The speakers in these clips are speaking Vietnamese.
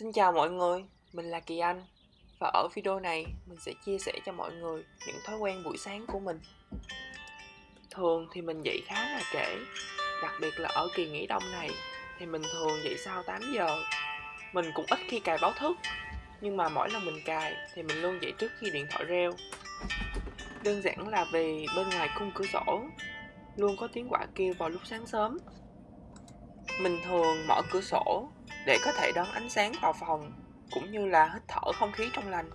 Xin chào mọi người, mình là Kỳ Anh và ở video này mình sẽ chia sẻ cho mọi người những thói quen buổi sáng của mình. Thường thì mình dậy khá là trễ, đặc biệt là ở kỳ nghỉ đông này thì mình thường dậy sau 8 giờ. Mình cũng ít khi cài báo thức, nhưng mà mỗi lần mình cài thì mình luôn dậy trước khi điện thoại reo. Đơn giản là vì bên ngoài khung cửa sổ luôn có tiếng quả kêu vào lúc sáng sớm. Mình thường mở cửa sổ để có thể đón ánh sáng vào phòng, cũng như là hít thở không khí trong lành.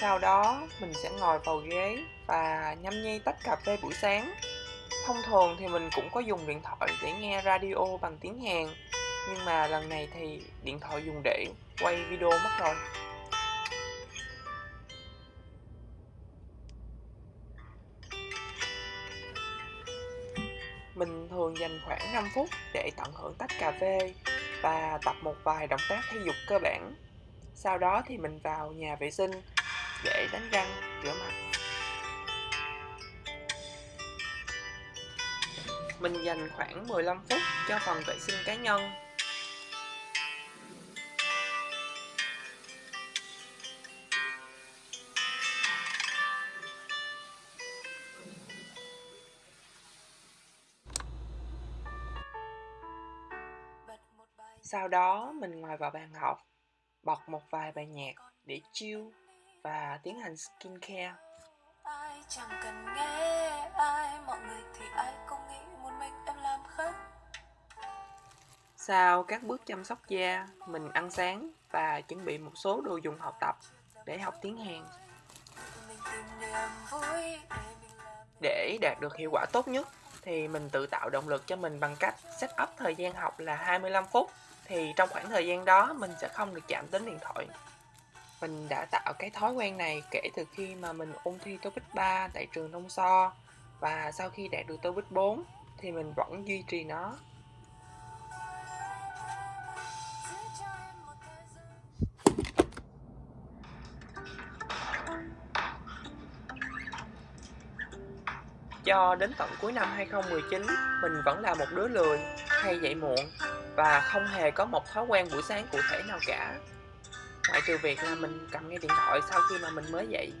Sau đó, mình sẽ ngồi vào ghế và nhâm nhi tách cà phê buổi sáng. Thông thường thì mình cũng có dùng điện thoại để nghe radio bằng tiếng Hàn, Nhưng mà lần này thì điện thoại dùng để quay video mất rồi Mình thường dành khoảng 5 phút để tận hưởng tách cà phê và tập một vài động tác thể dục cơ bản. Sau đó thì mình vào nhà vệ sinh để đánh răng, rửa mặt. Mình dành khoảng 15 phút cho phần vệ sinh cá nhân Sau đó mình ngồi vào bàn học, bật một vài bài nhạc để chill và tiến hành skincare. Ai chẳng cần nghe ai, mọi người thì ai cũng nghĩ một mình em làm khách. Sau các bước chăm sóc da, mình ăn sáng và chuẩn bị một số đồ dùng học tập để học tiếng Hàn. Để đạt được hiệu quả tốt nhất thì mình tự tạo động lực cho mình bằng cách set up thời gian học là 25 phút. Thì trong khoảng thời gian đó, mình sẽ không được chạm đến điện thoại. Mình đã tạo cái thói quen này kể từ khi mà mình ôn thi TOEIC 3 tại trường Nông So và sau khi đạt được TOEIC 4 thì mình vẫn duy trì nó. Cho đến tận cuối năm 2019, mình vẫn là một đứa lười, hay dậy muộn và không hề có một thói quen buổi sáng cụ thể nào cả. Ngoại trừ việc là mình cầm nghe điện thoại sau khi mà mình mới dậy.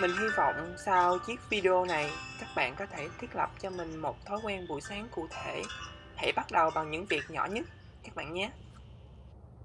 Mình hy vọng sau chiếc video này các bạn có thể thiết lập cho mình một thói quen buổi sáng cụ thể. Hãy bắt đầu bằng những việc nhỏ nhất các bạn nhé.